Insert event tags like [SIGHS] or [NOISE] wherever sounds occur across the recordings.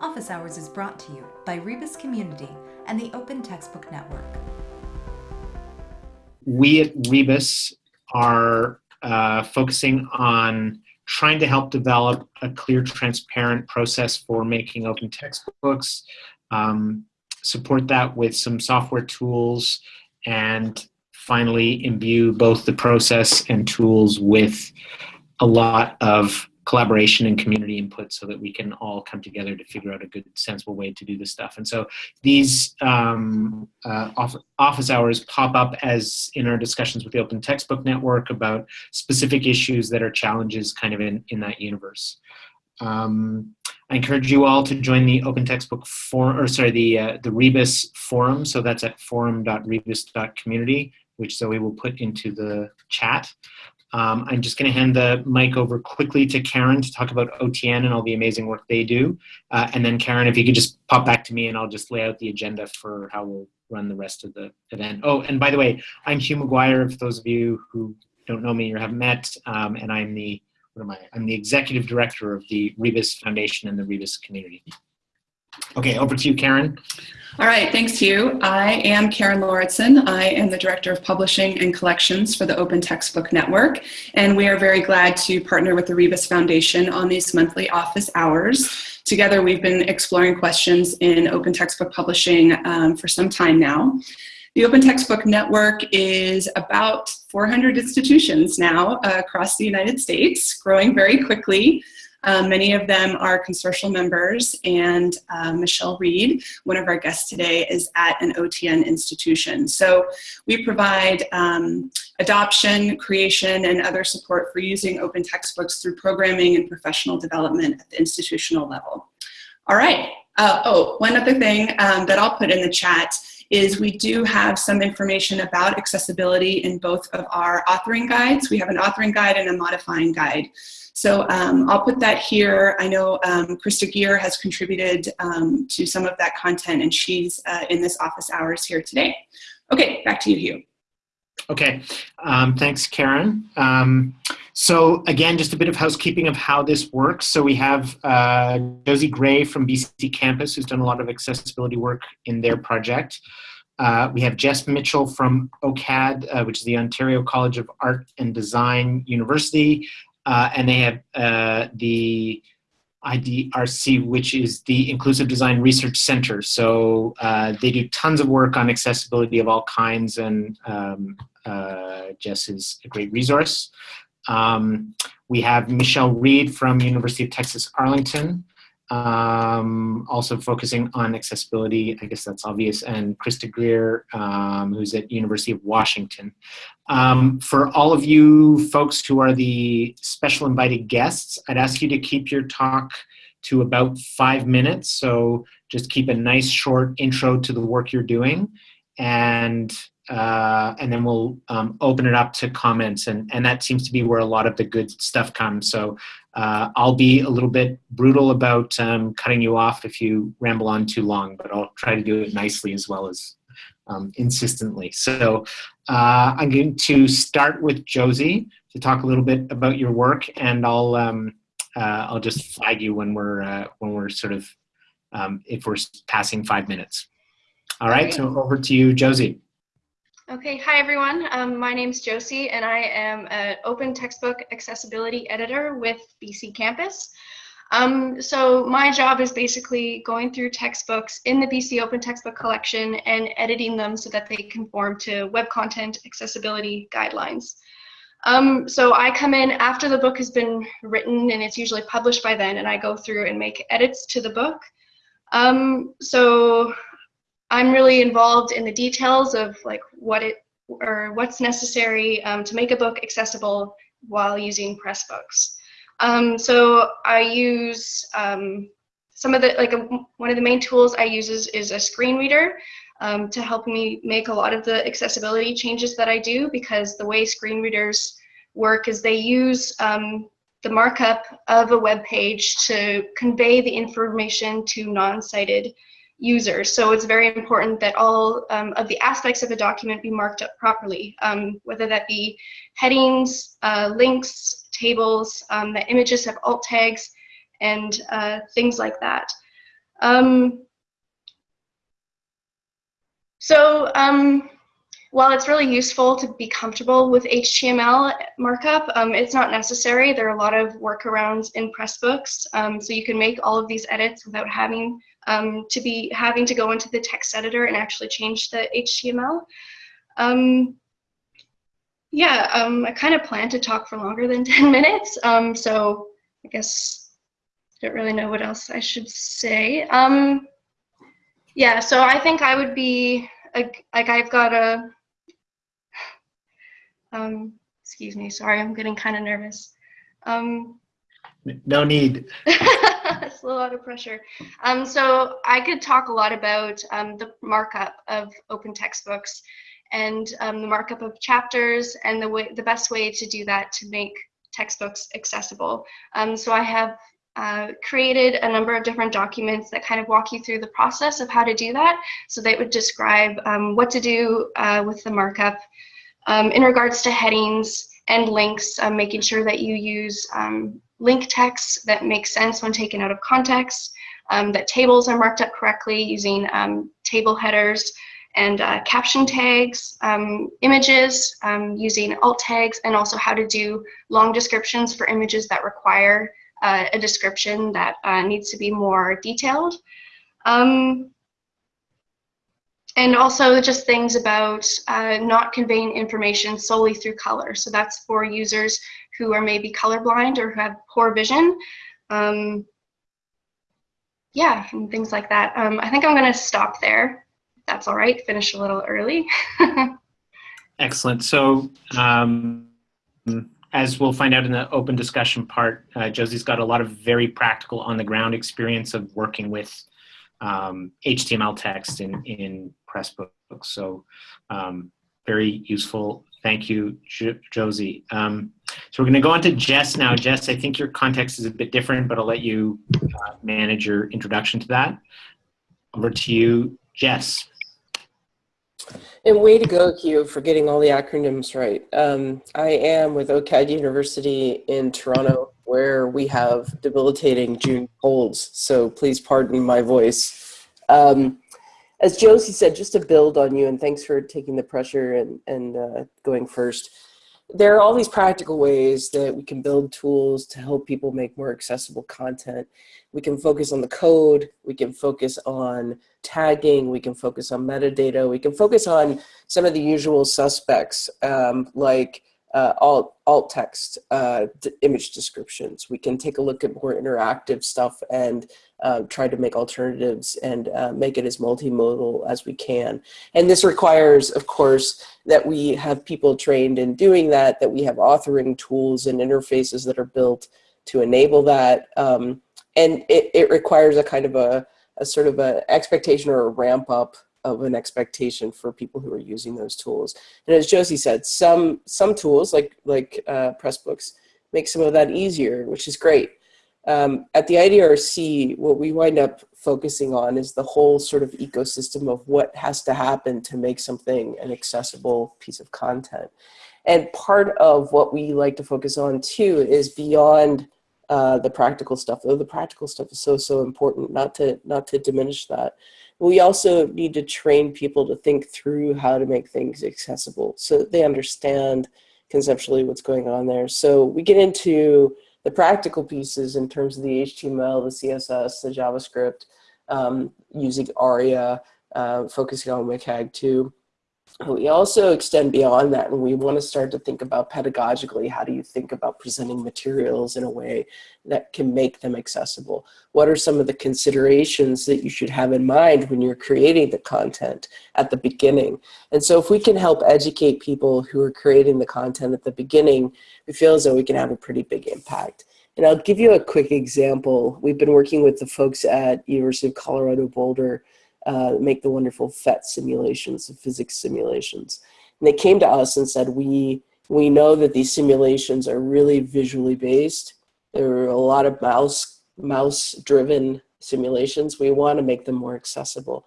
Office Hours is brought to you by Rebus Community and the Open Textbook Network. We at Rebus are uh, focusing on trying to help develop a clear, transparent process for making open textbooks, um, support that with some software tools, and finally imbue both the process and tools with a lot of collaboration and community input so that we can all come together to figure out a good sensible way to do this stuff and so these um, uh, office hours pop up as in our discussions with the open textbook network about specific issues that are challenges kind of in, in that universe um, I encourage you all to join the Open Textbook Forum, or sorry, the uh, the Rebus forum. So that's at forum.rebus.community, which Zoe will put into the chat. Um, I'm just going to hand the mic over quickly to Karen to talk about OTN and all the amazing work they do. Uh, and then Karen, if you could just pop back to me and I'll just lay out the agenda for how we'll run the rest of the event. Oh, and by the way, I'm Hugh McGuire, if those of you who don't know me or haven't met, um, and I'm the, what am I? I'm the executive director of the Rebus Foundation and the Rebus community. Okay, over to you, Karen. All right, thanks Hugh. I am Karen Lauritsen. I am the Director of Publishing and Collections for the Open Textbook Network, and we are very glad to partner with the Rebus Foundation on these monthly office hours. Together, we've been exploring questions in open textbook publishing um, for some time now. The Open Textbook Network is about 400 institutions now uh, across the United States, growing very quickly. Um, many of them are consortial members, and uh, Michelle Reed, one of our guests today, is at an OTN institution. So we provide um, adoption, creation, and other support for using open textbooks through programming and professional development at the institutional level. All right. Uh, oh, one other thing um, that I'll put in the chat is we do have some information about accessibility in both of our authoring guides. We have an authoring guide and a modifying guide. So um, I'll put that here. I know um, Krista Greear has contributed um, to some of that content and she's uh, in this office hours here today. Okay, back to you, Hugh. Okay, um, thanks, Karen. Um, so again, just a bit of housekeeping of how this works. So we have uh, Josie Gray from BC Campus, who's done a lot of accessibility work in their project. Uh, we have Jess Mitchell from OCAD, uh, which is the Ontario College of Art and Design University, uh, and they have uh, the IDRC, which is the Inclusive Design Research Center. So uh, they do tons of work on accessibility of all kinds, and um, uh, Jess is a great resource. Um, we have Michelle Reed from University of Texas Arlington, um, also focusing on accessibility, I guess that's obvious, and Krista Greear, um, who's at University of Washington. Um, for all of you folks who are the special invited guests, I'd ask you to keep your talk to about five minutes, so just keep a nice short intro to the work you're doing, and uh, and then we'll um, open it up to comments and, and that seems to be where a lot of the good stuff comes. So uh, I'll be a little bit brutal about um, cutting you off if you ramble on too long, but I'll try to do it nicely as well as um, insistently. So uh, I'm going to start with Josie to talk a little bit about your work and I'll, um, uh, I'll just flag you when we're, uh, when we're sort of, um, if we're passing five minutes. All right, so over to you, Josie. Okay, hi everyone. Um, my name is Josie and I am an open textbook accessibility editor with BC Campus. Um, so my job is basically going through textbooks in the BC Open Textbook Collection and editing them so that they conform to web content accessibility guidelines. Um, so I come in after the book has been written and it's usually published by then and I go through and make edits to the book. Um, so I'm really involved in the details of like what it or what's necessary um, to make a book accessible while using Pressbooks. Um, so I use um, some of the like a, one of the main tools I use is, is a screen reader um, to help me make a lot of the accessibility changes that I do because the way screen readers work is they use um, the markup of a web page to convey the information to non-sighted users. So it's very important that all um, of the aspects of a document be marked up properly, um, whether that be headings, uh, links, tables, um, that images have alt tags, and uh, things like that. Um, so um, while it's really useful to be comfortable with HTML markup, um, it's not necessary. There are a lot of workarounds in Pressbooks, so you can make all of these edits without having um, to be having to go into the text editor and actually change the HTML. Um, yeah, um, I kind of plan to talk for longer than [LAUGHS] 10 minutes, um, so I guess I don't really know what else I should say. yeah, so I think I would be, like, like I've got a, [SIGHS] um, excuse me, sorry, I'm getting kind of nervous. Um, no need. [LAUGHS] it's a lot of pressure. Um, so I could talk a lot about um, the markup of open textbooks and um, the markup of chapters and the way the best way to do that to make textbooks accessible. Um, so I have uh, created a number of different documents that kind of walk you through the process of how to do that. So they would describe um, what to do uh, with the markup, um, in regards to headings and links, making sure that you use link text that makes sense when taken out of context, um, that tables are marked up correctly using um, table headers and uh, caption tags, um, images using alt tags, and also how to do long descriptions for images that require uh, a description that uh, needs to be more detailed. Um, and also just things about uh, not conveying information solely through color. So that's for users who are maybe colorblind or who have poor vision. Um, yeah, and things like that. Um, I think I'm going to stop there. That's all right. Finish a little early. [LAUGHS] Excellent. So um, as we'll find out in the open discussion part, uh, Josie's got a lot of very practical on the ground experience of working with um, HTML text in, in Pressbooks. So um, very useful. Thank you, Josie. So we're going to go on to Jess now. Jess, I think your context is a bit different, but I'll let you uh, manage your introduction to that. Over to you, Jess. And way to go, Hugh, for getting all the acronyms right. Um, I am with OCAD University in Toronto, where we have debilitating June colds, so please pardon my voice. Um, as Josie said, just to build on you, and thanks for taking the pressure and, and uh, going first, there are all these practical ways that we can build tools to help people make more accessible content. We can focus on the code, we can focus on tagging, we can focus on metadata, we can focus on some of the usual suspects um, like uh, alt, alt text uh, image descriptions. We can take a look at more interactive stuff and uh, try to make alternatives and uh, make it as multimodal as we can. And this requires, of course, that we have people trained in doing that, that we have authoring tools and interfaces that are built to enable that. Um, and it, it requires a kind of a, a sort of an expectation or a ramp up of an expectation for people who are using those tools. And as Josie said, some some tools like like uh, Pressbooks make some of that easier, which is great. Um, at the IDRC, what we wind up focusing on is the whole sort of ecosystem of what has to happen to make something an accessible piece of content. And part of what we like to focus on too is beyond uh, the practical stuff, though the practical stuff is so, so important, not to, not to diminish that we also need to train people to think through how to make things accessible so they understand conceptually what's going on there. So we get into the practical pieces in terms of the HTML, the CSS, the JavaScript, um, using ARIA, uh, focusing on WCAG 2. We also extend beyond that and we want to start to think about pedagogically, how do you think about presenting materials in a way that can make them accessible? What are some of the considerations that you should have in mind when you're creating the content at the beginning? And so if we can help educate people who are creating the content at the beginning, we feel as though we can have a pretty big impact. And I'll give you a quick example. We've been working with the folks at University of Colorado Boulder uh, make the wonderful PhET simulations, the physics simulations. And they came to us and said, we, we know that these simulations are really visually based. There are a lot of mouse, mouse driven simulations. We want to make them more accessible.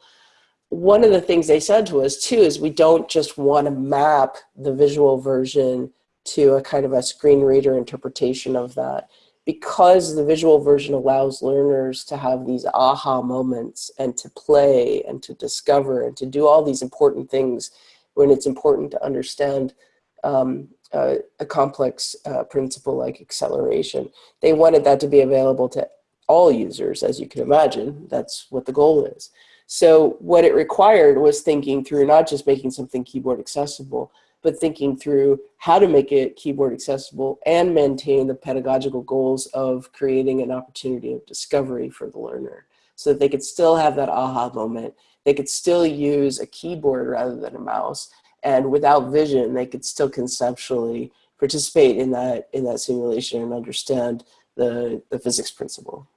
One of the things they said to us too is we don't just want to map the visual version to a kind of a screen reader interpretation of that because the visual version allows learners to have these aha moments and to play and to discover and to do all these important things when it's important to understand um, uh, a complex uh, principle like acceleration. They wanted that to be available to all users, as you can imagine. That's what the goal is. So what it required was thinking through not just making something keyboard accessible, but thinking through how to make it keyboard accessible and maintain the pedagogical goals of creating an opportunity of discovery for the learner so that they could still have that aha moment. They could still use a keyboard rather than a mouse. And without vision, they could still conceptually participate in that, in that simulation and understand the, the physics principle.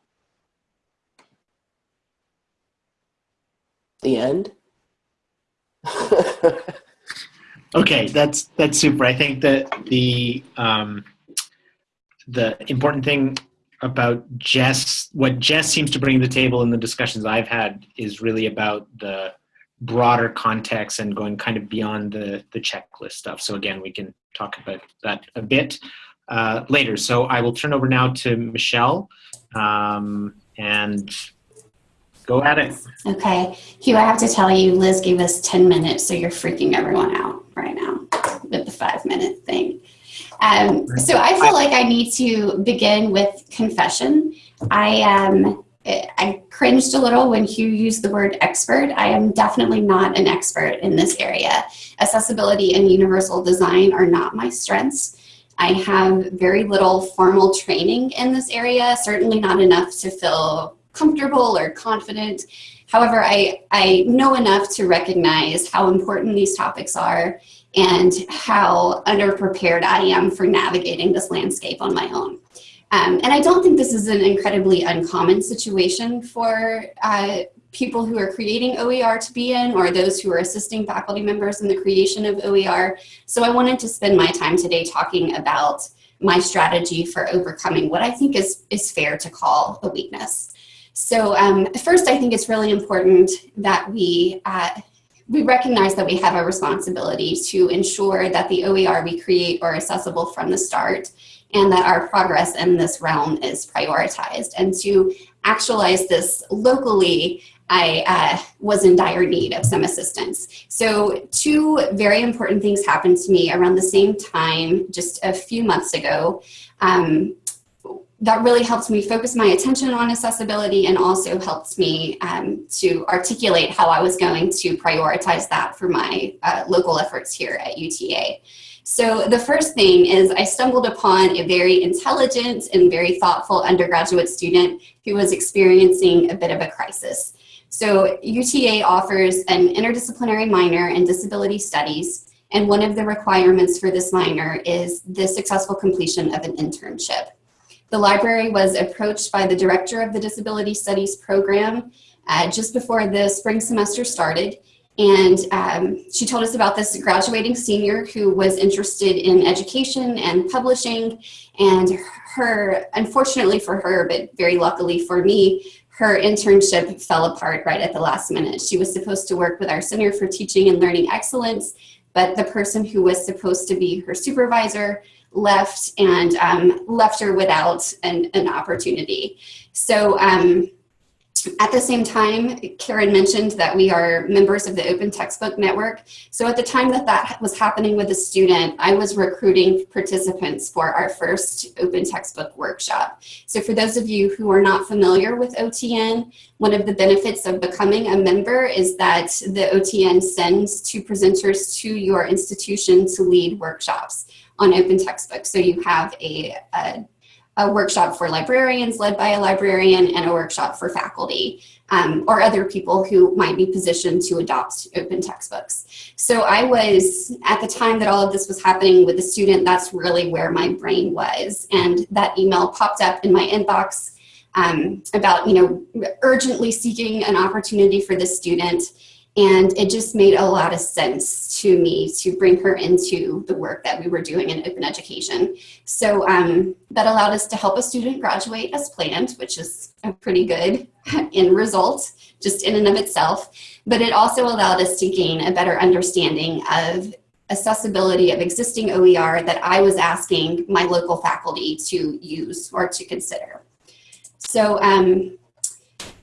The end. [LAUGHS] Okay, that's that's super. I think that the um, the important thing about Jess, what Jess seems to bring to the table in the discussions I've had, is really about the broader context and going kind of beyond the the checklist stuff. So again, we can talk about that a bit uh, later. So I will turn over now to Michelle um, and go at it. Okay, Hugh, I have to tell you, Liz gave us 10 minutes, so you're freaking everyone out right now with the five minute thing. Um, so I feel like I need to begin with confession. I um, I cringed a little when Hugh used the word expert. I am definitely not an expert in this area. Accessibility and universal design are not my strengths. I have very little formal training in this area, certainly not enough to feel comfortable or confident. However, I, I know enough to recognize how important these topics are and how underprepared I am for navigating this landscape on my own. Um, and I don't think this is an incredibly uncommon situation for uh, people who are creating OER to be in or those who are assisting faculty members in the creation of OER. So I wanted to spend my time today talking about my strategy for overcoming what I think is, is fair to call a weakness. So um, first, I think it's really important that we uh, we recognize that we have a responsibility to ensure that the OER we create are accessible from the start and that our progress in this realm is prioritized. And to actualize this locally, I uh, was in dire need of some assistance. So two very important things happened to me around the same time just a few months ago. Um, that really helps me focus my attention on accessibility and also helps me um, to articulate how I was going to prioritize that for my uh, local efforts here at UTA. So the first thing is I stumbled upon a very intelligent and very thoughtful undergraduate student who was experiencing a bit of a crisis. So UTA offers an interdisciplinary minor in disability studies and one of the requirements for this minor is the successful completion of an internship. The library was approached by the director of the Disability Studies program uh, just before the spring semester started. And um, she told us about this graduating senior who was interested in education and publishing. And her, unfortunately for her, but very luckily for me, her internship fell apart right at the last minute. She was supposed to work with our Center for Teaching and Learning Excellence, but the person who was supposed to be her supervisor left and um, left her without an, an opportunity. So um, at the same time, Karen mentioned that we are members of the Open Textbook Network. So at the time that that was happening with a student, I was recruiting participants for our first Open Textbook Workshop. So for those of you who are not familiar with OTN, one of the benefits of becoming a member is that the OTN sends two presenters to your institution to lead workshops on open textbooks. So you have a, a, a, workshop for librarians led by a librarian and a workshop for faculty um, or other people who might be positioned to adopt open textbooks. So I was, at the time that all of this was happening with the student, that's really where my brain was. And that email popped up in my inbox um, about, you know, urgently seeking an opportunity for the student. And it just made a lot of sense to me to bring her into the work that we were doing in open education. So um, that allowed us to help a student graduate as planned, which is a pretty good [LAUGHS] end result just in and of itself. But it also allowed us to gain a better understanding of accessibility of existing OER that I was asking my local faculty to use or to consider. So um,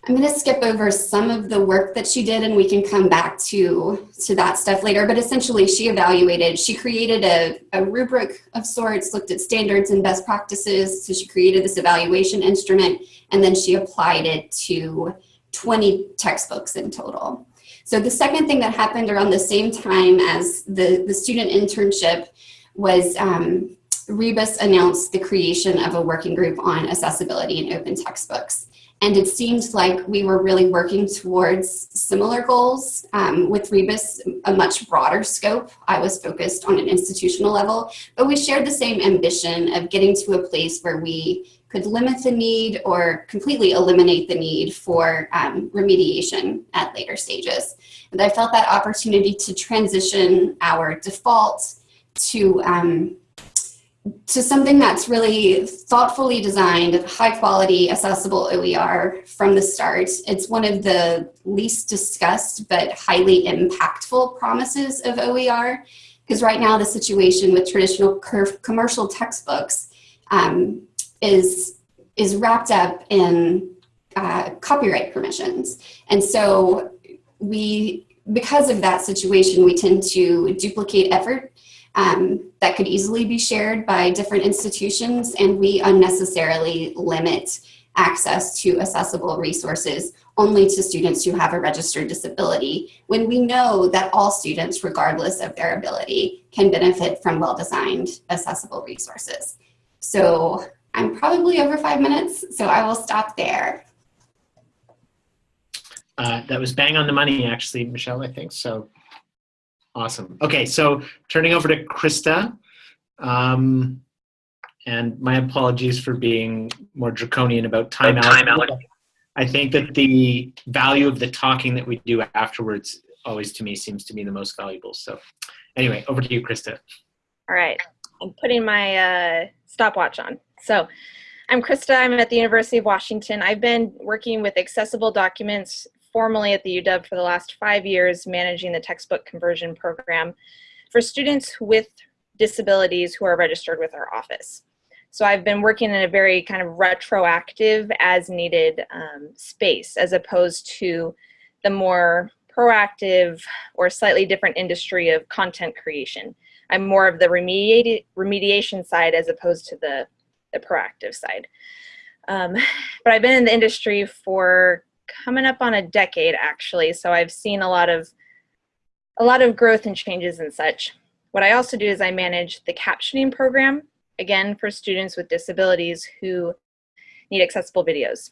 I'm going to skip over some of the work that she did and we can come back to, to that stuff later. But essentially she evaluated, she created a, a rubric of sorts, looked at standards and best practices. So she created this evaluation instrument and then she applied it to 20 textbooks in total. So the second thing that happened around the same time as the, the student internship was um, Rebus announced the creation of a working group on accessibility in open textbooks. And it seemed like we were really working towards similar goals um, with Rebus, a much broader scope. I was focused on an institutional level, but we shared the same ambition of getting to a place where we could limit the need or completely eliminate the need for um, remediation at later stages. And I felt that opportunity to transition our default to um, to something that's really thoughtfully designed, high quality, accessible OER from the start. It's one of the least discussed but highly impactful promises of OER because right now the situation with traditional commercial textbooks um, is, is wrapped up in uh, copyright permissions. And so we, because of that situation, we tend to duplicate effort um, that could easily be shared by different institutions and we unnecessarily limit access to accessible resources only to students who have a registered disability when we know that all students, regardless of their ability, can benefit from well-designed accessible resources. So I'm probably over five minutes, so I will stop there. Uh, that was bang on the money, actually, Michelle, I think. So Awesome. Okay, so turning over to Krista. Um, and my apologies for being more draconian about time, time out. I think that the value of the talking that we do afterwards always to me seems to be the most valuable. So anyway, over to you, Krista. All right, I'm putting my uh, stopwatch on. So I'm Krista, I'm at the University of Washington. I've been working with accessible documents formally at the UW for the last five years managing the textbook conversion program for students with disabilities who are registered with our office. So I've been working in a very kind of retroactive as needed um, space as opposed to the more proactive or slightly different industry of content creation. I'm more of the remediation side as opposed to the, the proactive side. Um, but I've been in the industry for coming up on a decade actually, so I've seen a lot of a lot of growth and changes and such. What I also do is I manage the captioning program, again for students with disabilities who need accessible videos.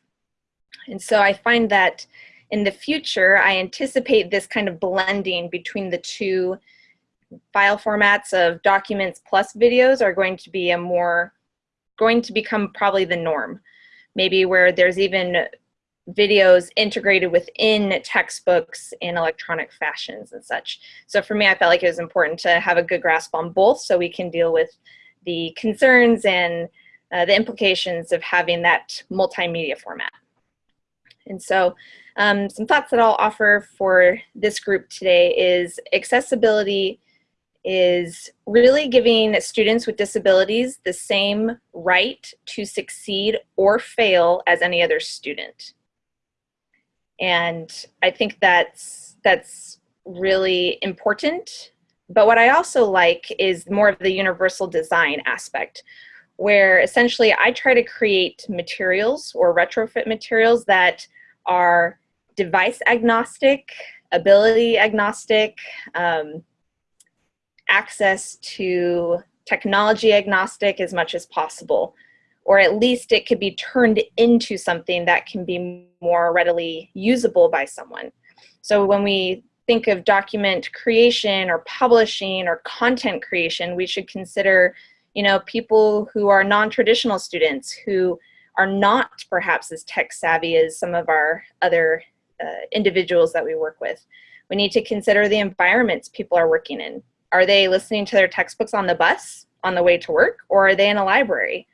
And so I find that in the future, I anticipate this kind of blending between the two file formats of documents plus videos are going to be a more, going to become probably the norm. Maybe where there's even videos integrated within textbooks in electronic fashions and such. So for me, I felt like it was important to have a good grasp on both so we can deal with the concerns and uh, the implications of having that multimedia format. And so um, some thoughts that I'll offer for this group today is accessibility is really giving students with disabilities the same right to succeed or fail as any other student. And I think that's, that's really important. But what I also like is more of the universal design aspect, where essentially I try to create materials or retrofit materials that are device agnostic, ability agnostic, um, access to technology agnostic as much as possible or at least it could be turned into something that can be more readily usable by someone. So when we think of document creation or publishing or content creation, we should consider, you know, people who are non-traditional students who are not perhaps as tech savvy as some of our other uh, individuals that we work with. We need to consider the environments people are working in. Are they listening to their textbooks on the bus on the way to work or are they in a library?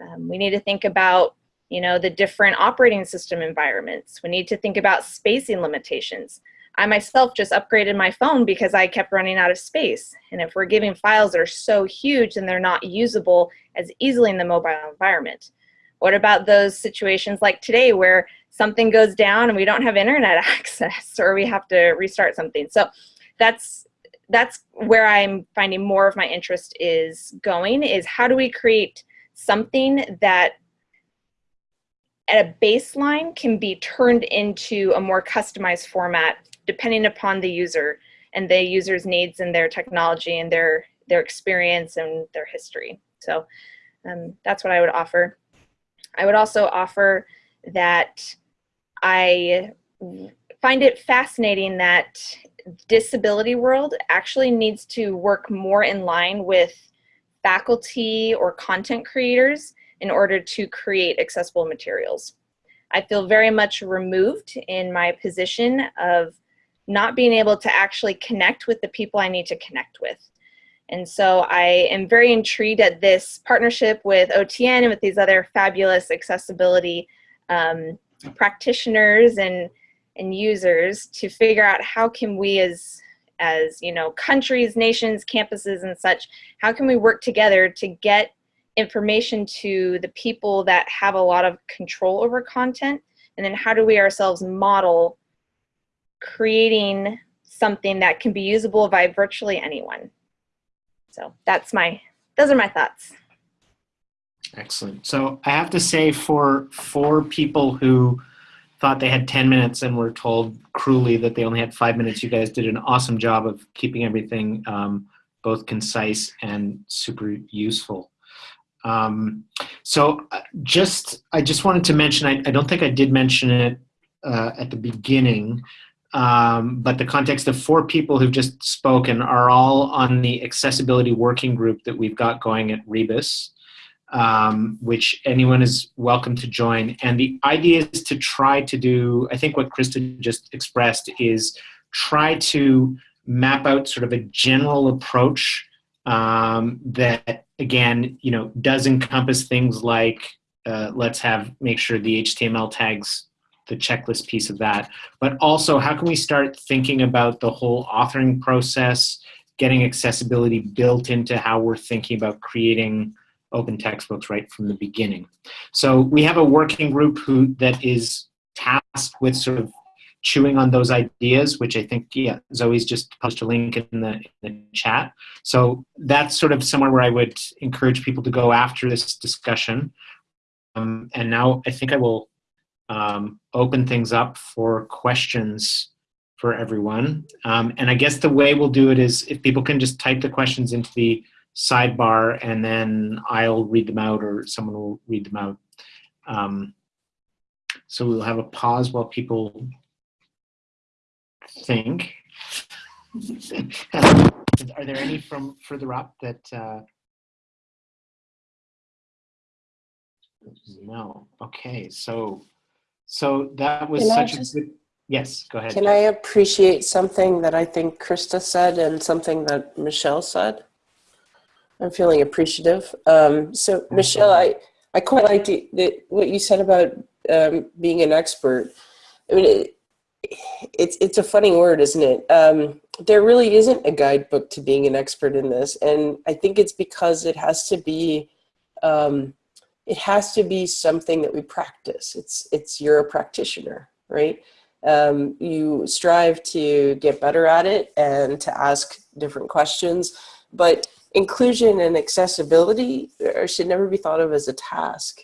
Um, we need to think about you know, the different operating system environments. We need to think about spacing limitations. I myself just upgraded my phone because I kept running out of space. And if we're giving files that are so huge and they're not usable as easily in the mobile environment, what about those situations like today where something goes down and we don't have internet [LAUGHS] access or we have to restart something? So that's that's where I'm finding more of my interest is going is how do we create something that at a baseline can be turned into a more customized format depending upon the user and the user's needs and their technology and their their experience and their history. So um, that's what I would offer. I would also offer that I find it fascinating that disability world actually needs to work more in line with faculty or content creators in order to create accessible materials. I feel very much removed in my position of not being able to actually connect with the people I need to connect with. And so I am very intrigued at this partnership with OTN and with these other fabulous accessibility um, practitioners and, and users to figure out how can we as, as you know, countries, nations, campuses and such, how can we work together to get information to the people that have a lot of control over content? And then how do we ourselves model creating something that can be usable by virtually anyone? So that's my those are my thoughts. Excellent. So i have to say for for people who thought they had 10 minutes and were told cruelly that they only had five minutes. You guys did an awesome job of keeping everything um, both concise and super useful. Um, so uh, just, I just wanted to mention, I, I don't think I did mention it uh, at the beginning, um, but the context of four people who've just spoken are all on the accessibility working group that we've got going at Rebus, um, which anyone is welcome to join. And the idea is to try to do, I think what Krista just expressed is try to map out sort of a general approach um, that again, you know, does encompass things like uh, let's have make sure the HTML tags the checklist piece of that, but also how can we start thinking about the whole authoring process, getting accessibility built into how we're thinking about creating open textbooks right from the beginning. So we have a working group who that is tasked with sort of chewing on those ideas, which I think, yeah, Zoe's just posted a link in the, in the chat. So that's sort of somewhere where I would encourage people to go after this discussion. Um, and now I think I will um, open things up for questions for everyone. Um, and I guess the way we'll do it is if people can just type the questions into the sidebar and then I'll read them out or someone will read them out. Um, so we'll have a pause while people think. [LAUGHS] Are there any from further up that? Uh, no. Okay. So, so that was Can such just, a good. Yes. Go ahead. Can I appreciate something that I think Krista said and something that Michelle said? I'm feeling appreciative. Um, so Michelle, I, I quite liked the, the, what you said about um, being an expert. I mean, it, it's it's a funny word, isn't it? Um, there really isn't a guidebook to being an expert in this, and I think it's because it has to be um, it has to be something that we practice. It's it's you're a practitioner, right? Um, you strive to get better at it and to ask different questions, but inclusion and accessibility should never be thought of as a task.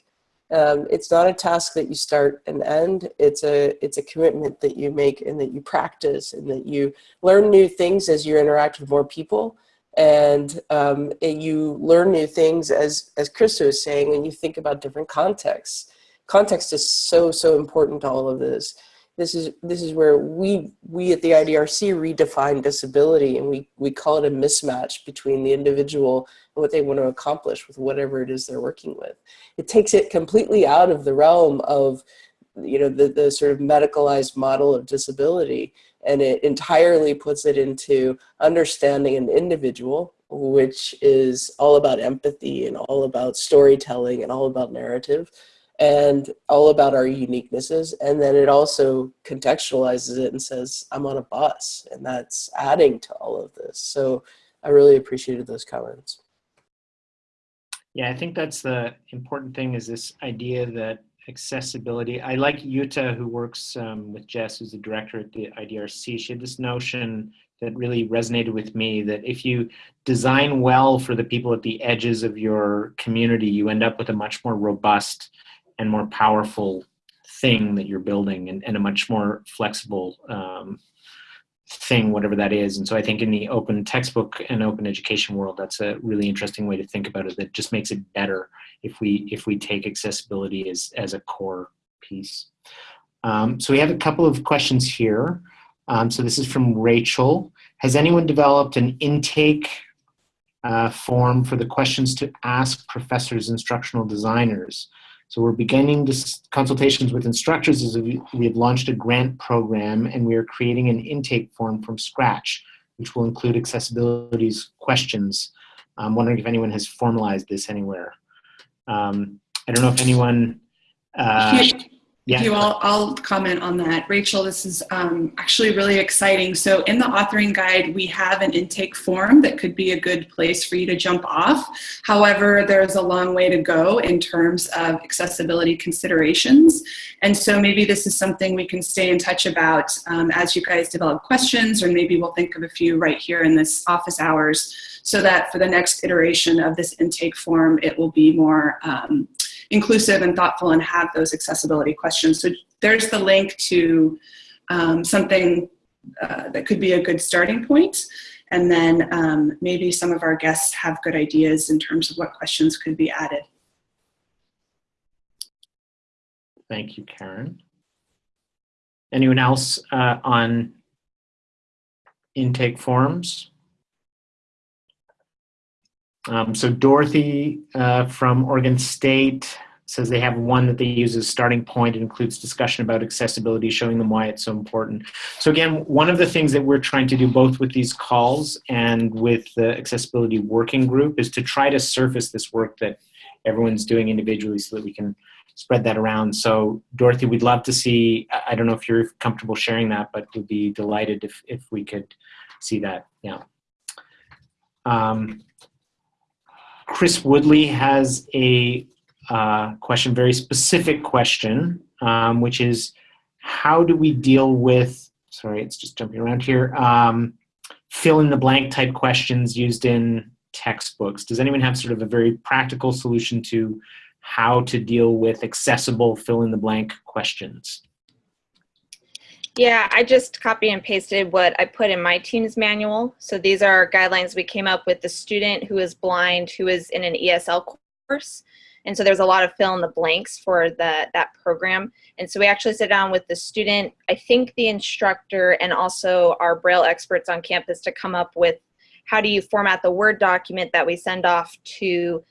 Um, it's not a task that you start and end. It's a it's a commitment that you make and that you practice and that you learn new things as you interact with more people. And, um, you learn new things as, as Krista was saying, when you think about different contexts. Context is so, so important to all of this. This is, this is where we, we at the IDRC redefine disability and we, we call it a mismatch between the individual and what they want to accomplish with whatever it is they're working with. It takes it completely out of the realm of you know, the, the sort of medicalized model of disability and it entirely puts it into understanding an individual, which is all about empathy and all about storytelling and all about narrative and all about our uniquenesses. And then it also contextualizes it and says, I'm on a bus, and that's adding to all of this. So I really appreciated those comments. Yeah, I think that's the important thing is this idea that accessibility, I like Jutta who works um, with Jess, who's the director at the IDRC. She had this notion that really resonated with me that if you design well for the people at the edges of your community, you end up with a much more robust and more powerful thing that you're building and, and a much more flexible um, thing, whatever that is. And so I think in the open textbook and open education world, that's a really interesting way to think about it that just makes it better if we if we take accessibility as, as a core piece. Um, so we have a couple of questions here. Um, so this is from Rachel. Has anyone developed an intake uh, form for the questions to ask professors, instructional designers? So we're beginning this consultations with instructors as we have launched a grant program and we are creating an intake form from scratch, which will include accessibility questions. I'm wondering if anyone has formalized this anywhere. Um, I don't know if anyone, uh, [LAUGHS] yeah. You, I'll, I'll comment on that. Rachel, this is um, actually really exciting. So in the authoring guide, we have an intake form that could be a good place for you to jump off. However, there's a long way to go in terms of accessibility considerations. And so maybe this is something we can stay in touch about um, as you guys develop questions, or maybe we'll think of a few right here in this office hours so that for the next iteration of this intake form, it will be more um, inclusive and thoughtful and have those accessibility questions. So there's the link to um, something uh, that could be a good starting point. And then um, maybe some of our guests have good ideas in terms of what questions could be added. Thank you, Karen. Anyone else uh, on intake forms? Um, so Dorothy uh, from Oregon State says they have one that they use as starting point. It includes discussion about accessibility, showing them why it's so important. So again, one of the things that we're trying to do both with these calls and with the accessibility working group is to try to surface this work that everyone's doing individually so that we can spread that around. So Dorothy, we'd love to see, I don't know if you're comfortable sharing that, but we'd be delighted if, if we could see that, yeah. Um, Chris Woodley has a uh, question, very specific question, um, which is how do we deal with, sorry, it's just jumping around here, um, fill in the blank type questions used in textbooks. Does anyone have sort of a very practical solution to how to deal with accessible fill in the blank questions? Yeah, I just copy and pasted what I put in my team's manual. So these are guidelines we came up with the student who is blind, who is in an ESL course. And so there's a lot of fill in the blanks for the, that program. And so we actually sit down with the student, I think the instructor, and also our Braille experts on campus to come up with how do you format the Word document that we send off to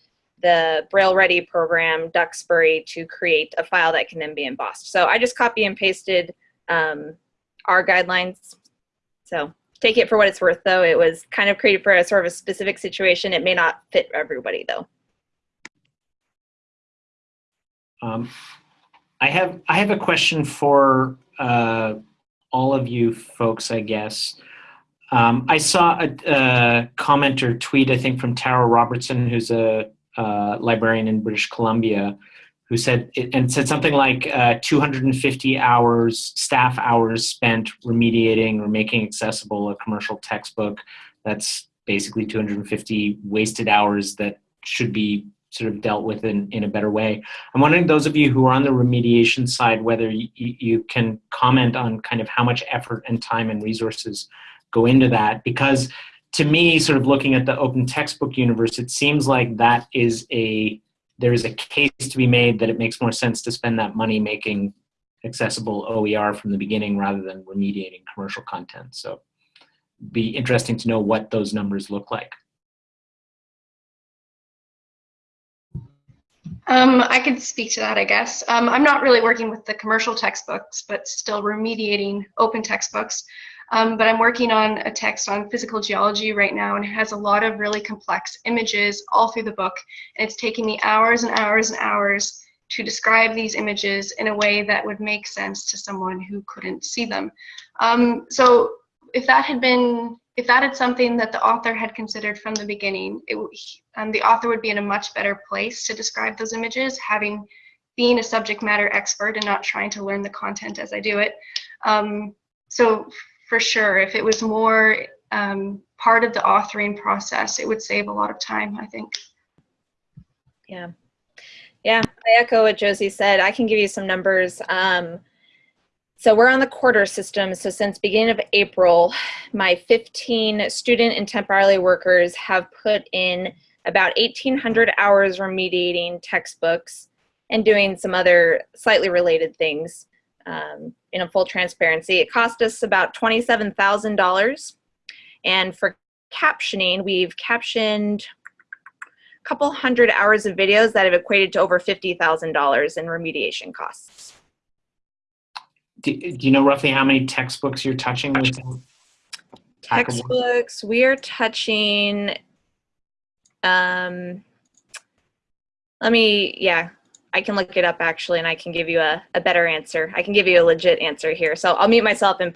the Braille Ready program, Duxbury, to create a file that can then be embossed. So I just copy and pasted um, our guidelines. So take it for what it's worth, though. It was kind of created for a sort of a specific situation. It may not fit everybody, though. Um, I have I have a question for uh, all of you folks, I guess. Um, I saw a, a, comment or tweet, I think, from Tara Robertson, who's a, a librarian in British Columbia, who said and said something like uh, 250 hours staff hours spent remediating or making accessible a commercial textbook. That's basically 250 wasted hours that should be sort of dealt with in, in a better way. I'm wondering those of you who are on the remediation side whether you, you can comment on kind of how much effort and time and resources go into that because to me sort of looking at the open textbook universe it seems like that is a there is a case to be made that it makes more sense to spend that money making accessible OER from the beginning rather than remediating commercial content. So be interesting to know what those numbers look like. Um, I could speak to that, I guess. Um, I'm not really working with the commercial textbooks, but still remediating open textbooks. Um, but I'm working on a text on physical geology right now, and it has a lot of really complex images all through the book. And it's taking me hours and hours and hours to describe these images in a way that would make sense to someone who couldn't see them. Um, so if that had been, if that had something that the author had considered from the beginning, it, um, the author would be in a much better place to describe those images, having being a subject matter expert and not trying to learn the content as I do it. Um, so for sure, if it was more um, part of the authoring process, it would save a lot of time, I think. Yeah. Yeah, I echo what Josie said. I can give you some numbers. Um, so we're on the quarter system. So since beginning of April, my 15 student and temporarily workers have put in about 1,800 hours remediating textbooks and doing some other slightly related things um, in a full transparency. It cost us about $27,000. And for captioning, we've captioned a couple hundred hours of videos that have equated to over $50,000 in remediation costs. Do, do you know roughly how many textbooks you're touching with Textbooks, we are touching, um, let me, yeah, I can look it up actually and I can give you a, a better answer. I can give you a legit answer here. So I'll mute myself and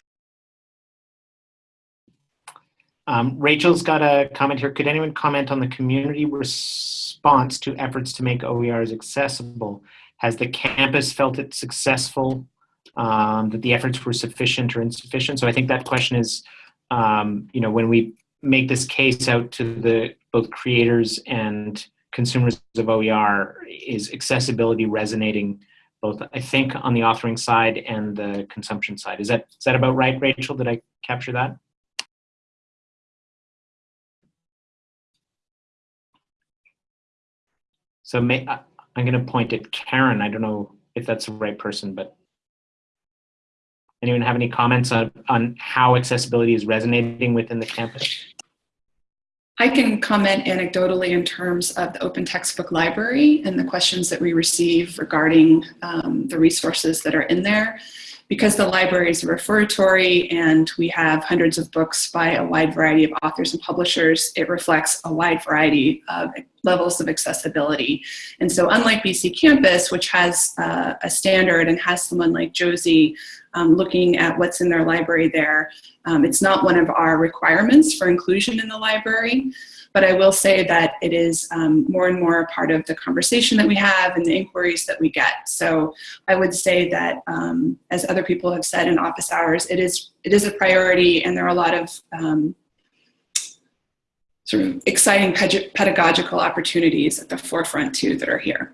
Um, Rachel's got a comment here. Could anyone comment on the community response to efforts to make OERs accessible? Has the campus felt it successful, um, that the efforts were sufficient or insufficient? So I think that question is, um, you know, when we make this case out to the both creators and consumers of OER, is accessibility resonating both, I think, on the authoring side and the consumption side? Is that is that about right, Rachel? Did I capture that? So may, I, I'm going to point at Karen. I don't know if that's the right person, but anyone have any comments on, on how accessibility is resonating within the campus? I can comment anecdotally in terms of the open textbook library and the questions that we receive regarding um, the resources that are in there because the library is a referatory and we have hundreds of books by a wide variety of authors and publishers, it reflects a wide variety of levels of accessibility. And so unlike BCcampus, which has uh, a standard and has someone like Josie um, looking at what's in their library there, um, it's not one of our requirements for inclusion in the library. But I will say that it is um, more and more a part of the conversation that we have and the inquiries that we get. So I would say that, um, as other people have said in office hours, it is it is a priority, and there are a lot of um, sort of exciting pedagogical opportunities at the forefront too that are here.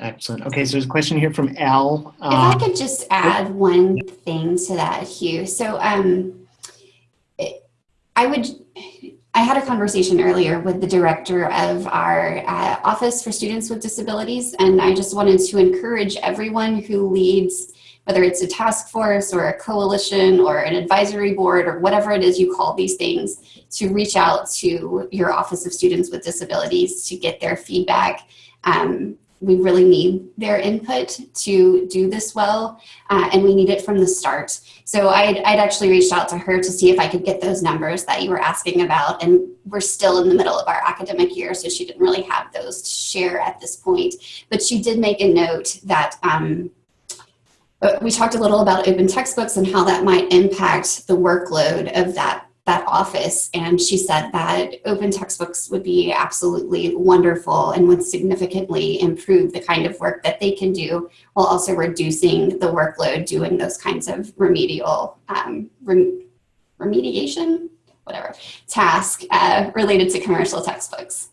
Excellent. Okay, so there's a question here from Al. If I could just add one thing to that, Hugh. So um, it, I would, I had a conversation earlier with the director of our uh, Office for Students with Disabilities, and I just wanted to encourage everyone who leads, whether it's a task force or a coalition or an advisory board or whatever it is you call these things, to reach out to your Office of Students with Disabilities to get their feedback. Um, we really need their input to do this well, uh, and we need it from the start. So I'd, I'd actually reached out to her to see if I could get those numbers that you were asking about, and we're still in the middle of our academic year, so she didn't really have those to share at this point. But she did make a note that um, we talked a little about open textbooks and how that might impact the workload of that that office and she said that open textbooks would be absolutely wonderful and would significantly improve the kind of work that they can do while also reducing the workload doing those kinds of remedial um, rem remediation whatever task uh, related to commercial textbooks.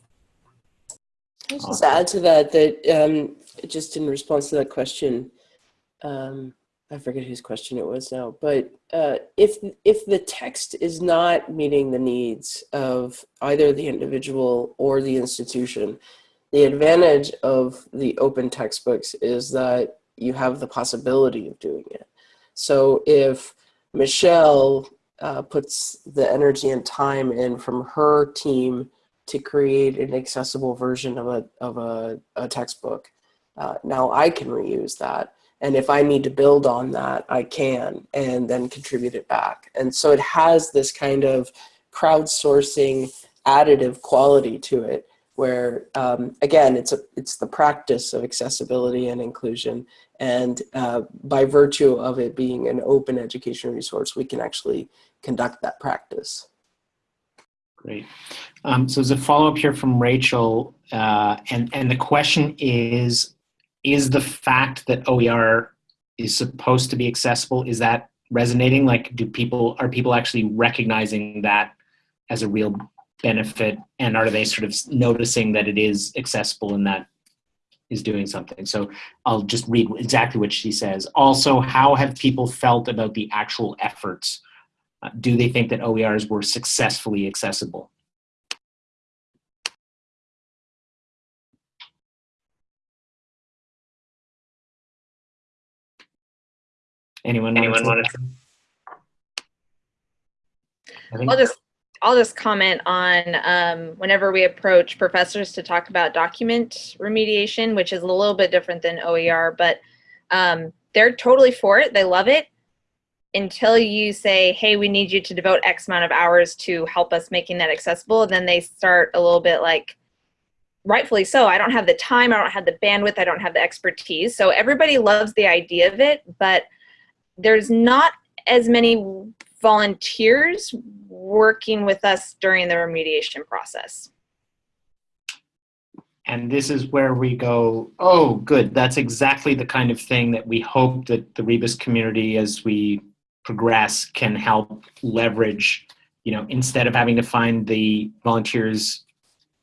I just add to that that um, just in response to that question um, I forget whose question it was now, but uh, if if the text is not meeting the needs of either the individual or the institution, the advantage of the open textbooks is that you have the possibility of doing it. So if Michelle uh, puts the energy and time in from her team to create an accessible version of a, of a, a textbook, uh, now I can reuse that and if I need to build on that, I can and then contribute it back. And so it has this kind of crowdsourcing additive quality to it where um, again it's a it's the practice of accessibility and inclusion and uh, by virtue of it being an open education resource we can actually conduct that practice Great. Um, so there's a follow-up here from Rachel, uh, and, and the question is, is the fact that OER is supposed to be accessible, is that resonating? Like, do people, are people actually recognizing that as a real benefit? And are they sort of noticing that it is accessible and that is doing something? So I'll just read exactly what she says. Also, how have people felt about the actual efforts uh, do they think that OERs were successfully accessible? Anyone? Anyone want to? I'll just I'll just comment on um, whenever we approach professors to talk about document remediation, which is a little bit different than OER, but um, they're totally for it. They love it until you say, hey, we need you to devote X amount of hours to help us making that accessible, then they start a little bit like, rightfully so, I don't have the time, I don't have the bandwidth, I don't have the expertise. So everybody loves the idea of it, but there's not as many volunteers working with us during the remediation process. And this is where we go, oh, good, that's exactly the kind of thing that we hope that the Rebus community, as we progress can help leverage, you know, instead of having to find the volunteers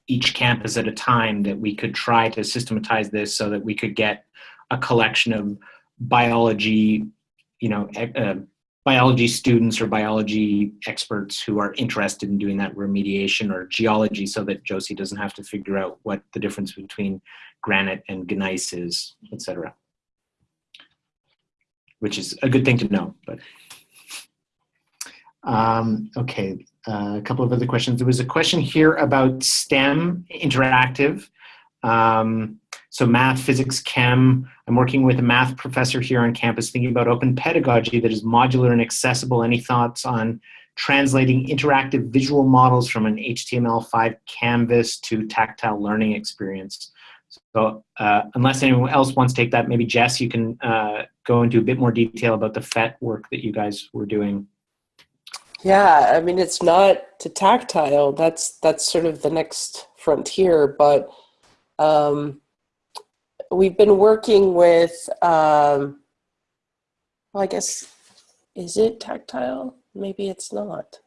each campus at a time, that we could try to systematize this so that we could get a collection of biology, you know, uh, biology students or biology experts who are interested in doing that remediation or geology so that Josie doesn't have to figure out what the difference between granite and gneiss is, et cetera. Which is a good thing to know, but um, okay, uh, a couple of other questions. There was a question here about STEM interactive. Um, so math, physics, chem. I'm working with a math professor here on campus thinking about open pedagogy that is modular and accessible. Any thoughts on translating interactive visual models from an HTML5 canvas to tactile learning experience? So uh, unless anyone else wants to take that, maybe Jess, you can uh, go into a bit more detail about the PhET work that you guys were doing. Yeah, I mean it's not to tactile. That's that's sort of the next frontier. But um, we've been working with. Um, well, I guess is it tactile? Maybe it's not.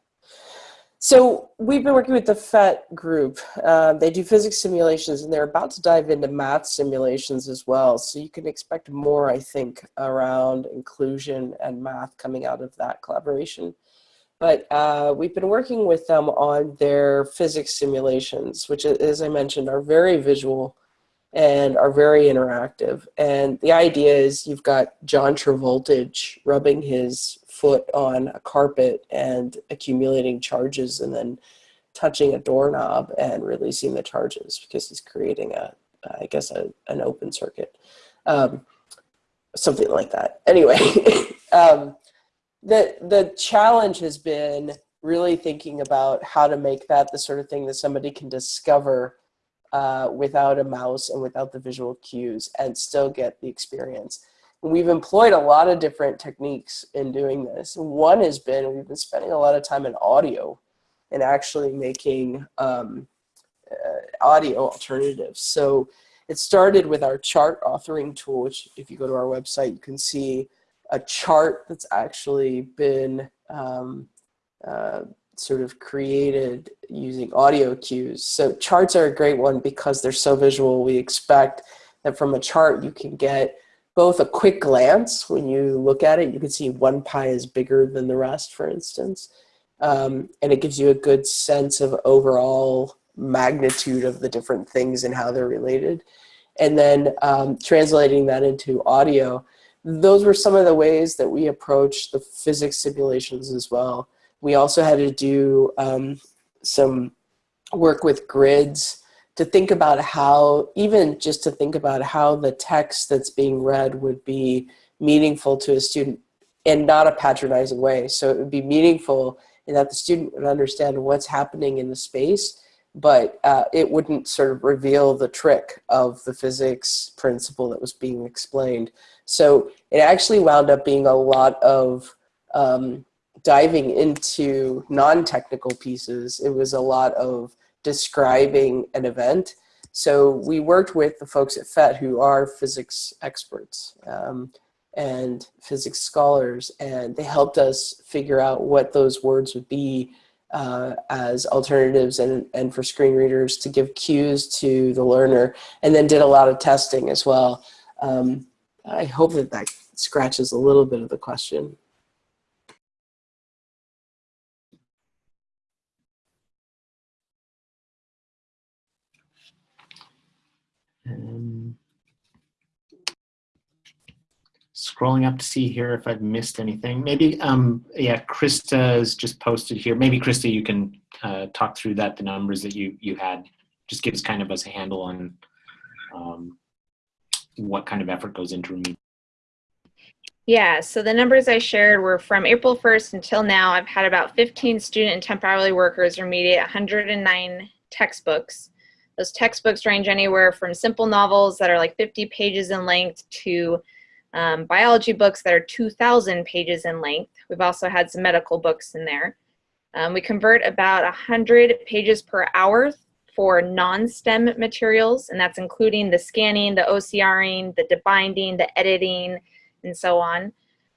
So we've been working with the PhET group. Uh, they do physics simulations, and they're about to dive into math simulations as well. So you can expect more, I think, around inclusion and math coming out of that collaboration. But uh, we've been working with them on their physics simulations, which, as I mentioned, are very visual and are very interactive. And the idea is you've got John Travoltage rubbing his foot on a carpet and accumulating charges and then touching a doorknob and releasing the charges because he's creating a, I guess, a, an open circuit. Um, something like that. Anyway, [LAUGHS] um, the the challenge has been really thinking about how to make that the sort of thing that somebody can discover uh, without a mouse and without the visual cues and still get the experience. And we've employed a lot of different techniques in doing this. One has been we've been spending a lot of time in audio and actually making um, uh, audio alternatives. So it started with our chart authoring tool, which if you go to our website, you can see a chart that's actually been um, uh, sort of created using audio cues. So charts are a great one because they're so visual. We expect that from a chart you can get both a quick glance when you look at it. You can see one pie is bigger than the rest, for instance. Um, and it gives you a good sense of overall magnitude of the different things and how they're related. And then um, translating that into audio those were some of the ways that we approached the physics simulations as well. We also had to do um, some work with grids to think about how, even just to think about how the text that's being read would be meaningful to a student in not a patronizing way. So it would be meaningful in that the student would understand what's happening in the space but uh, it wouldn't sort of reveal the trick of the physics principle that was being explained. So it actually wound up being a lot of um, diving into non-technical pieces. It was a lot of describing an event. So we worked with the folks at PhET who are physics experts um, and physics scholars, and they helped us figure out what those words would be uh, as alternatives and, and for screen readers to give cues to the learner, and then did a lot of testing as well. Um, I hope that that scratches a little bit of the question. Um, scrolling up to see here if I've missed anything. Maybe, um, yeah, Krista's just posted here. Maybe Krista, you can uh, talk through that, the numbers that you, you had. Just gives kind of us a handle on um, what kind of effort goes into remediation. Yeah, so the numbers I shared were from April 1st until now. I've had about 15 student and temporarily workers remediate 109 textbooks. Those textbooks range anywhere from simple novels that are like 50 pages in length to um, biology books that are 2,000 pages in length. We've also had some medical books in there. Um, we convert about 100 pages per hour for non-STEM materials, and that's including the scanning, the OCRing, the debinding, the editing, and so on.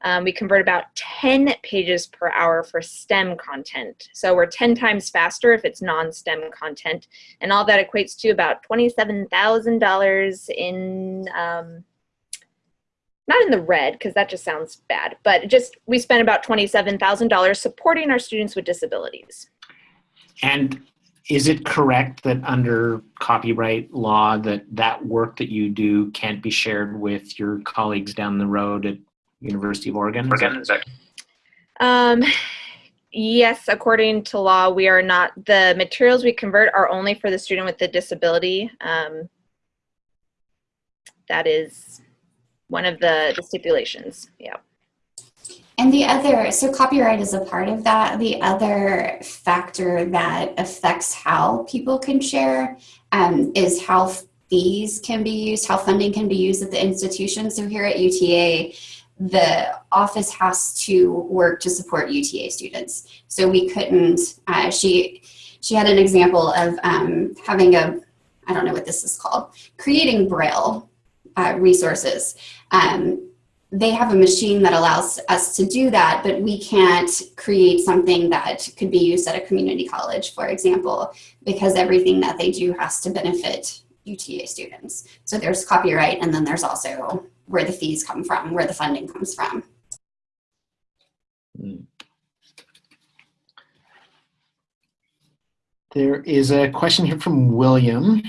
Um, we convert about 10 pages per hour for STEM content. So we're 10 times faster if it's non-STEM content. And all that equates to about $27,000 in, um, not in the red, because that just sounds bad, but just we spent about $27,000 supporting our students with disabilities. And is it correct that under copyright law that that work that you do can't be shared with your colleagues down the road at University of Oregon? Is that- Um, yes, according to law, we are not, the materials we convert are only for the student with the disability. Um, that is one of the, the stipulations, yeah. And the other, so copyright is a part of that. The other factor that affects how people can share um, is how fees can be used, how funding can be used at the institution. So here at UTA, the office has to work to support UTA students. So we couldn't, uh, she, she had an example of um, having a, I don't know what this is called, creating Braille uh, resources. Um, they have a machine that allows us to do that, but we can't create something that could be used at a community college, for example, because everything that they do has to benefit UTA students. So there's copyright, and then there's also where the fees come from, where the funding comes from. There is a question here from William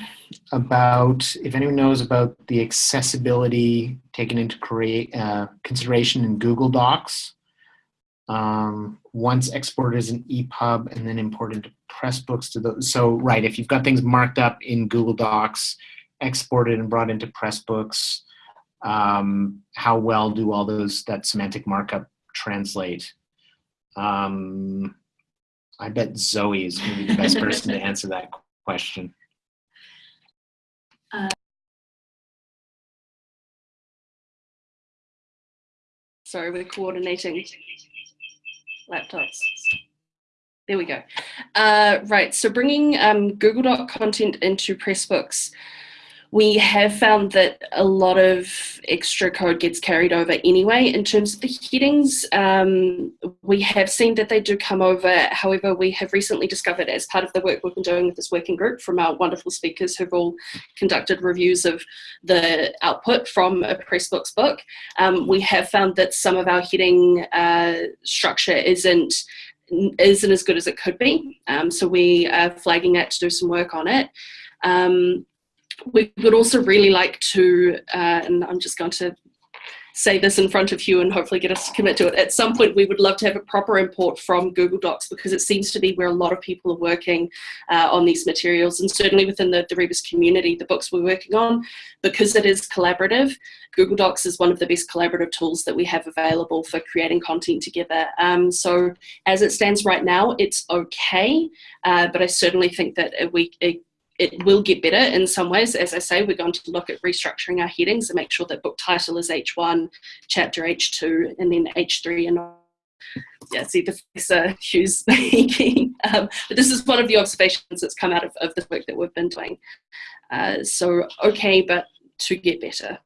about if anyone knows about the accessibility taken into create, uh, consideration in Google Docs. Um, once exported as an EPUB and then imported to Pressbooks to those. So right, if you've got things marked up in Google Docs, exported and brought into Pressbooks, um, how well do all those, that semantic markup translate? Um, I bet Zoe is maybe the best person to answer that question. Uh, sorry, we're coordinating laptops. There we go. Uh, right, so bringing um, Google Doc content into Pressbooks we have found that a lot of extra code gets carried over anyway. In terms of the headings, um, we have seen that they do come over. However, we have recently discovered as part of the work we've been doing with this working group from our wonderful speakers who've all conducted reviews of the output from a Pressbooks book, um, we have found that some of our heading uh, structure isn't isn't as good as it could be. Um, so we are flagging that to do some work on it. Um, we would also really like to, uh, and I'm just going to say this in front of you and hopefully get us to commit to it. At some point, we would love to have a proper import from Google Docs because it seems to be where a lot of people are working uh, on these materials. And certainly within the, the Rebus community, the books we're working on, because it is collaborative, Google Docs is one of the best collaborative tools that we have available for creating content together. Um, so as it stands right now, it's okay, uh, but I certainly think that we, it, it will get better in some ways. As I say, we're going to look at restructuring our headings and make sure that book title is H1, chapter H2, and then H3 and yeah, see Professor Hughes speaking. [LAUGHS] um, but this is one of the observations that's come out of, of the work that we've been doing. Uh, so okay, but to get better.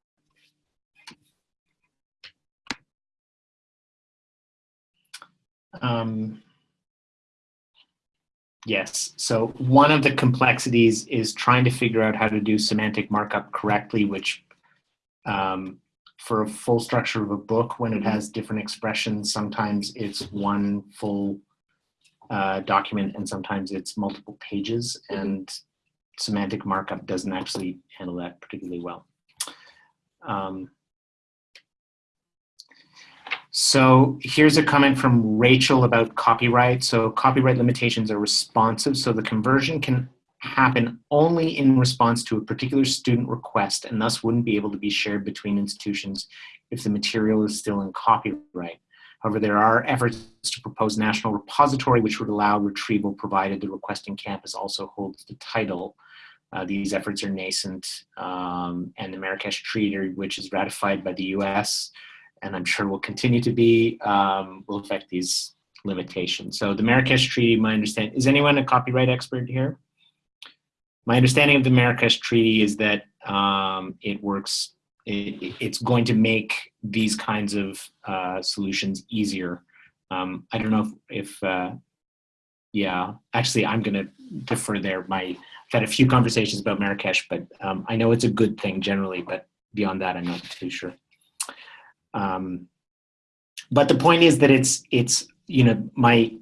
Um, yes, so one of the complexities is trying to figure out how to do semantic markup correctly, which um, for a full structure of a book, when it has different expressions, sometimes it's one full uh, document and sometimes it's multiple pages and semantic markup doesn't actually handle that particularly well. Um, so here's a comment from Rachel about copyright. So copyright limitations are responsive, so the conversion can happen only in response to a particular student request and thus wouldn't be able to be shared between institutions if the material is still in copyright. However, there are efforts to propose national repository which would allow retrieval provided the requesting campus also holds the title. Uh, these efforts are nascent um, and the Marrakesh Treaty, which is ratified by the US, and I'm sure will continue to be, um, will affect these limitations. So the Marrakesh Treaty, my understanding, is anyone a copyright expert here? My understanding of the Marrakesh Treaty is that um, it works, it, it's going to make these kinds of uh, solutions easier. Um, I don't know if, if uh, yeah, actually I'm gonna defer there. My, I've had a few conversations about Marrakesh, but um, I know it's a good thing generally, but beyond that, I'm not too sure. Um, but the point is that it's, it's, you know, my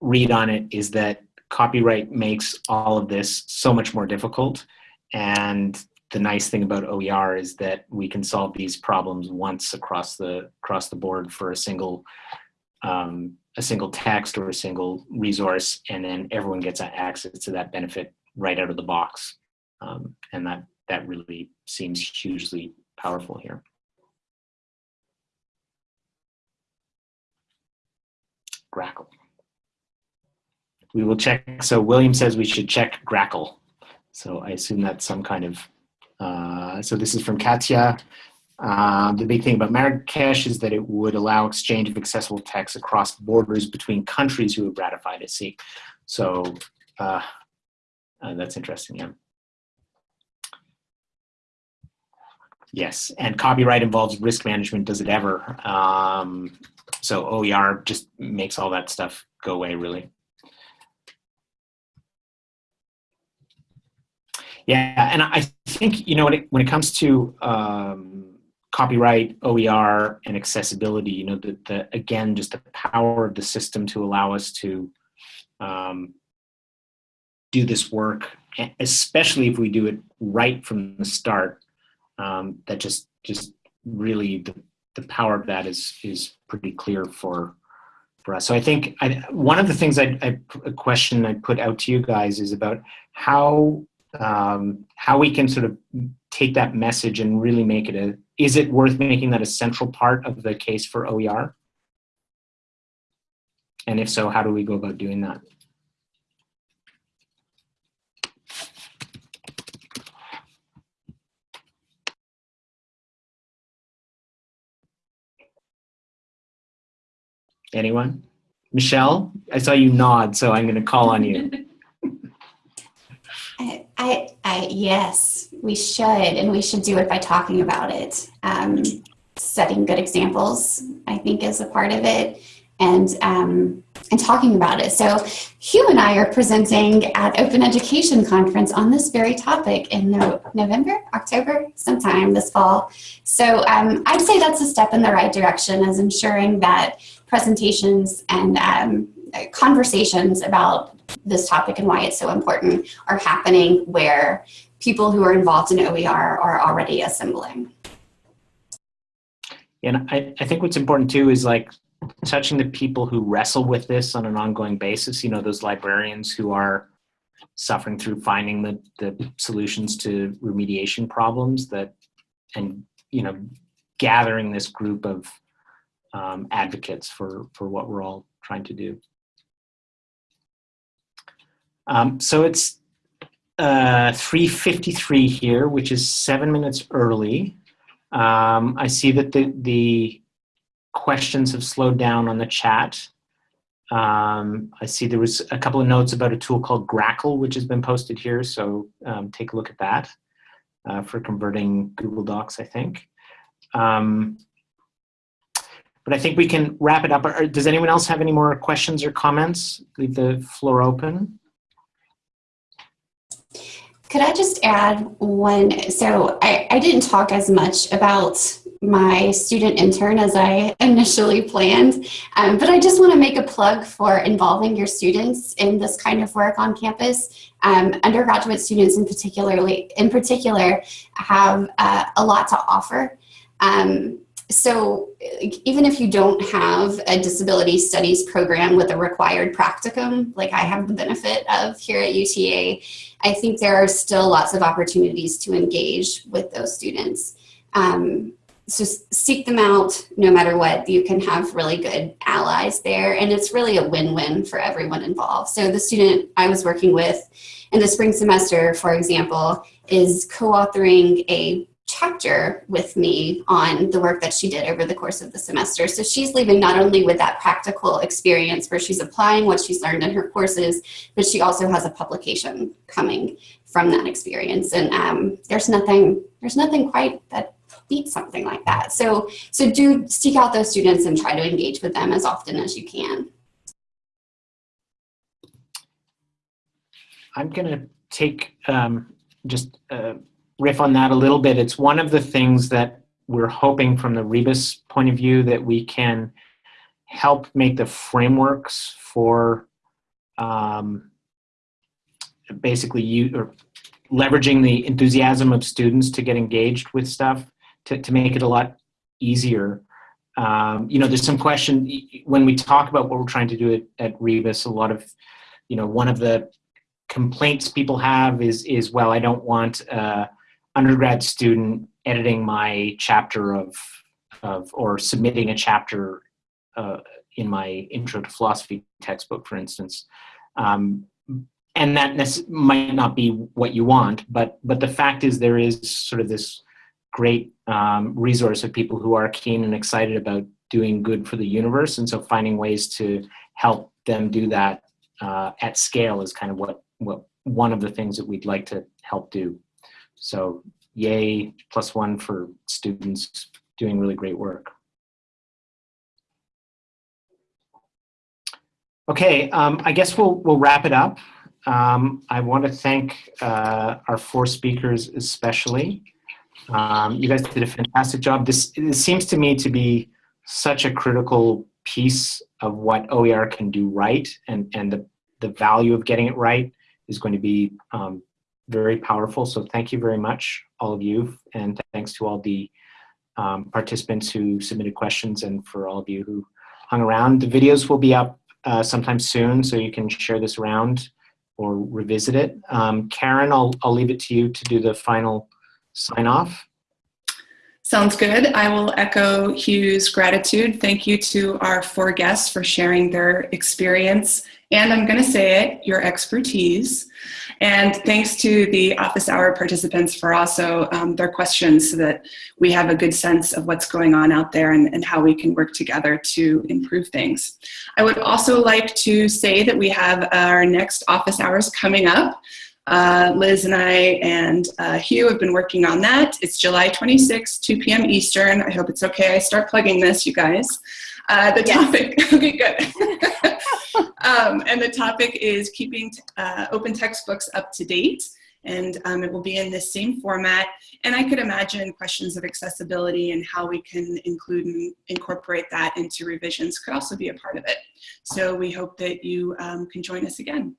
read on it is that copyright makes all of this so much more difficult. And the nice thing about OER is that we can solve these problems once across the, across the board for a single, um, a single text or a single resource, and then everyone gets access to that benefit right out of the box. Um, and that, that really seems hugely powerful here. Grackle. We will check. So William says we should check Grackle. So I assume that's some kind of, uh, so this is from Katya. Uh, the big thing about Marrakesh is that it would allow exchange of accessible text across borders between countries who have ratified it. See, So uh, uh, that's interesting, yeah. Yes, and copyright involves risk management. Does it ever? Um, so OER just makes all that stuff go away, really. Yeah, and I think, you know, when it, when it comes to um, copyright, OER, and accessibility, you know, the, the, again, just the power of the system to allow us to um, do this work, especially if we do it right from the start, um, that just, just really the, the power of that is, is pretty clear for, for us. So I think I, one of the things I, I, a question I put out to you guys is about how um, how we can sort of take that message and really make it a, is it worth making that a central part of the case for OER? And if so, how do we go about doing that? Anyone? Michelle, I saw you nod, so I'm going to call on you. [LAUGHS] I, I, I, yes, we should, and we should do it by talking about it. Um, setting good examples, I think, is a part of it, and um, and talking about it. So, Hugh and I are presenting at Open Education Conference on this very topic in no November, October, sometime this fall. So, um, I'd say that's a step in the right direction, as ensuring that presentations and um, conversations about this topic and why it's so important are happening where people who are involved in OER are already assembling. And I, I think what's important too is like touching the people who wrestle with this on an ongoing basis, you know, those librarians who are suffering through finding the, the solutions to remediation problems that, and, you know, gathering this group of um, advocates for, for what we're all trying to do. Um, so it's uh, 3.53 here, which is seven minutes early. Um, I see that the, the questions have slowed down on the chat. Um, I see there was a couple of notes about a tool called Grackle, which has been posted here, so um, take a look at that uh, for converting Google Docs, I think. Um, but I think we can wrap it up. Does anyone else have any more questions or comments? Leave the floor open. Could I just add one? So I, I didn't talk as much about my student intern as I initially planned, um, but I just want to make a plug for involving your students in this kind of work on campus. Um, undergraduate students in particularly in particular have uh, a lot to offer. Um, so even if you don't have a disability studies program with a required practicum, like I have the benefit of here at UTA, I think there are still lots of opportunities to engage with those students. Um, so seek them out no matter what. You can have really good allies there and it's really a win-win for everyone involved. So the student I was working with in the spring semester, for example, is co-authoring a chapter with me on the work that she did over the course of the semester. So she's leaving not only with that practical experience where she's applying what she's learned in her courses, but she also has a publication coming from that experience. And um, there's nothing, there's nothing quite that beats something like that. So, so do seek out those students and try to engage with them as often as you can. I'm gonna take um, just uh, riff on that a little bit, it's one of the things that we're hoping from the Rebus point of view that we can help make the frameworks for um, basically you or leveraging the enthusiasm of students to get engaged with stuff to, to make it a lot easier. Um, you know, there's some question when we talk about what we're trying to do at, at Rebus, a lot of, you know, one of the complaints people have is, is well, I don't want uh, undergrad student editing my chapter of, of or submitting a chapter uh, in my intro to philosophy textbook, for instance. Um, and that might not be what you want, but, but the fact is there is sort of this great um, resource of people who are keen and excited about doing good for the universe. And so finding ways to help them do that uh, at scale is kind of what, what one of the things that we'd like to help do. So yay, plus one for students doing really great work. Okay, um, I guess we'll, we'll wrap it up. Um, I want to thank uh, our four speakers especially. Um, you guys did a fantastic job. This it seems to me to be such a critical piece of what OER can do right and, and the, the value of getting it right is going to be um, very powerful. So thank you very much, all of you, and thanks to all the um, participants who submitted questions and for all of you who hung around. The videos will be up uh, sometime soon, so you can share this around or revisit it. Um, Karen, I'll, I'll leave it to you to do the final sign off. Sounds good. I will echo Hugh's gratitude. Thank you to our four guests for sharing their experience and I'm going to say it, your expertise. And thanks to the office hour participants for also um, their questions so that we have a good sense of what's going on out there and, and how we can work together to improve things. I would also like to say that we have our next office hours coming up. Uh, Liz and I and uh, Hugh have been working on that. It's July 26, 2 p.m. Eastern. I hope it's okay. I start plugging this, you guys. Uh, the topic, [LAUGHS] okay, good. [LAUGHS] um, and the topic is keeping uh, open textbooks up to date. And um, it will be in this same format. And I could imagine questions of accessibility and how we can include and incorporate that into revisions could also be a part of it. So we hope that you um, can join us again.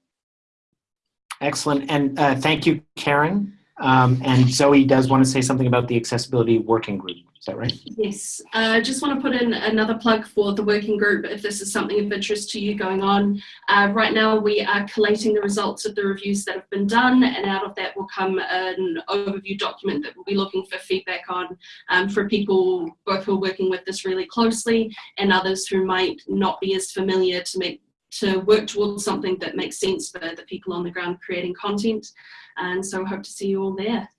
Excellent. And uh, thank you, Karen. Um, and Zoe does want to say something about the accessibility working group. Is that right? Yes, I uh, just want to put in another plug for the working group if this is something of interest to you going on. Uh, right now we are collating the results of the reviews that have been done and out of that will come an overview document that we'll be looking for feedback on um, for people both who are working with this really closely and others who might not be as familiar to make to work towards something that makes sense for the people on the ground creating content. And so I hope to see you all there.